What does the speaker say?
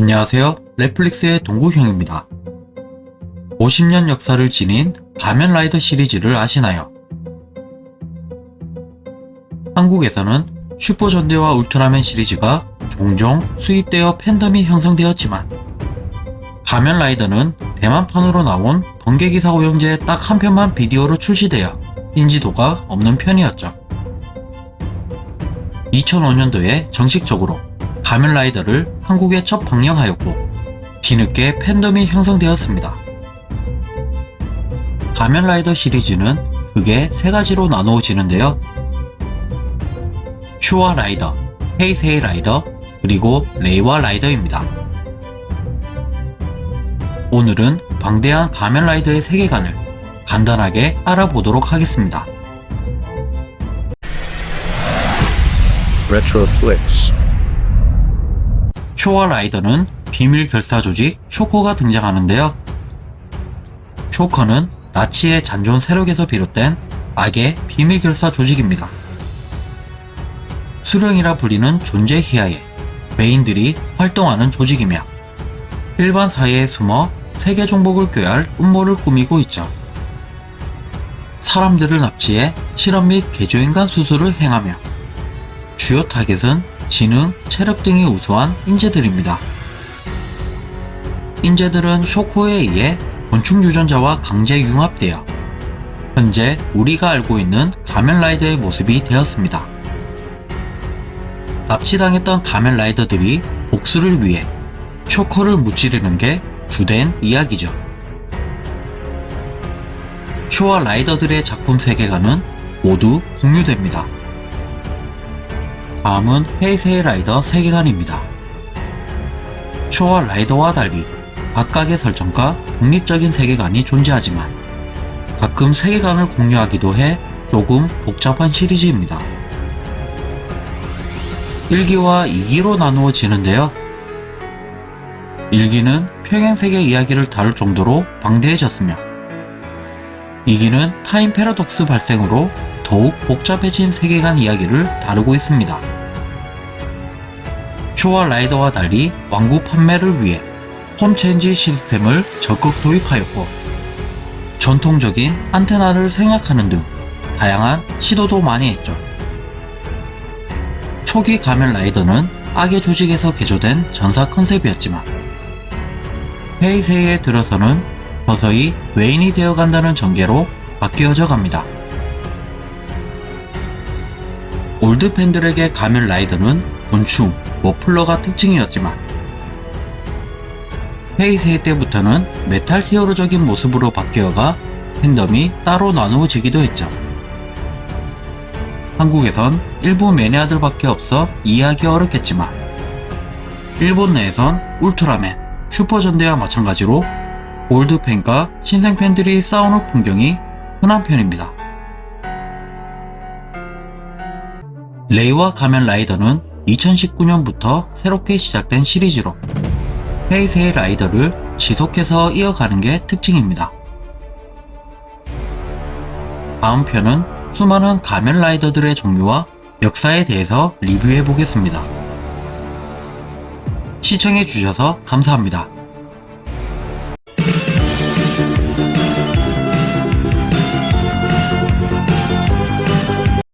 안녕하세요. 넷플릭스의 동구형입니다. 50년 역사를 지닌 가면라이더 시리즈를 아시나요? 한국에서는 슈퍼전대와 울트라맨 시리즈가 종종 수입되어 팬덤이 형성되었지만 가면라이더는 대만판으로 나온 번개기사 오영제의 딱한 편만 비디오로 출시되어 인지도가 없는 편이었죠. 2005년도에 정식적으로 가면라이더를 한국에 첫 방영하였고 뒤늦게 팬덤이 형성되었습니다. 가면라이더 시리즈는 크게 세 가지로 나누어지는데요. 슈와 라이더, 헤이세이 라이더, 그리고 레이와 라이더입니다. 오늘은 방대한 가면라이더의 세계관을 간단하게 알아보도록 하겠습니다. Retroflix. 쇼와 라이더는 비밀 결사 조직 쇼커가 등장하는데요. 쇼커는 나치의 잔존 세력에서 비롯된 악의 비밀 결사 조직입니다. 수령이라 불리는 존재 희하에 메인들이 활동하는 조직이며 일반 사회에 숨어 세계 정복을 꾀할 음모를 꾸미고 있죠. 사람들을 납치해 실험 및 개조인간 수술을 행하며 주요 타겟은 지능, 체력 등이 우수한 인재들입니다. 인재들은 쇼커에 의해 곤충 유전자와 강제 융합되어 현재 우리가 알고 있는 가면라이더의 모습이 되었습니다. 납치당했던 가면라이더들이 복수를 위해 쇼커를 무찌르는 게 주된 이야기죠. 쇼와 라이더들의 작품 세계관은 모두 공유됩니다. 다음은 헤이세이 라이더 세계관입니다. 쇼와 라이더와 달리 각각의 설정과 독립적인 세계관이 존재하지만 가끔 세계관을 공유하기도 해 조금 복잡한 시리즈입니다. 1기와 2기로 나누어지는데요. 1기는 평행세계 이야기를 다룰 정도로 방대해졌으며 2기는 time paradox 발생으로 더욱 복잡해진 세계관 이야기를 다루고 있습니다. 쇼와 라이더와 달리 완구 판매를 위해 form change 시스템을 적극 도입하였고 전통적인 안테나를 생략하는 등 다양한 시도도 많이 했죠. 초기 가면 라이더는 악의 조직에서 개조된 전사 컨셉이었지만 헤이세이에 들어서는 서서히 괴인이 되어간다는 전개로 바뀌어져 갑니다. 올드 팬들에게 가면 라이더는 곤충, 머플러가 특징이었지만 헤이세이 때부터는 메탈 히어로적인 모습으로 바뀌어가 팬덤이 따로 나누어지기도 했죠. 한국에선 일부 매니아들밖에 없어 이해하기 어렵겠지만 일본 내에선 울트라맨, 슈퍼전대와 마찬가지로 올드팬과 신생팬들이 싸우는 풍경이 흔한 편입니다. 레이와 가면 라이더는 2019년부터 새롭게 시작된 시리즈로 헤이세이 라이더를 지속해서 이어가는 게 특징입니다. 다음 편은 수많은 가면 라이더들의 종류와 역사에 대해서 리뷰해 보겠습니다. 시청해 주셔서 감사합니다.